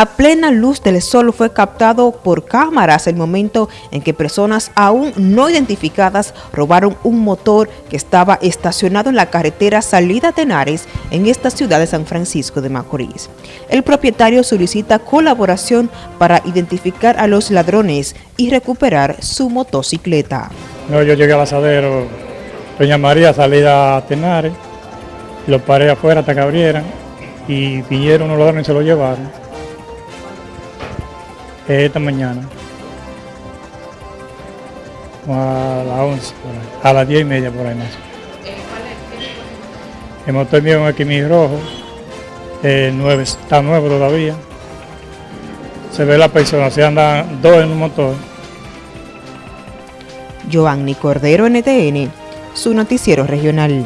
A plena luz del sol fue captado por cámaras el momento en que personas aún no identificadas robaron un motor que estaba estacionado en la carretera salida Tenares en esta ciudad de San Francisco de Macorís. El propietario solicita colaboración para identificar a los ladrones y recuperar su motocicleta. No, yo llegué al asadero, doña María salida a Tenares, los paré afuera hasta que abrieran y vinieron unos ladrones y se lo llevaron esta mañana. A las 11, a las 10 y media por ahí más. El motor mío es un rojo, el 9, está nuevo todavía. Se ve la persona, se andan dos en un motor. Giovanni Cordero, NTN, su noticiero regional.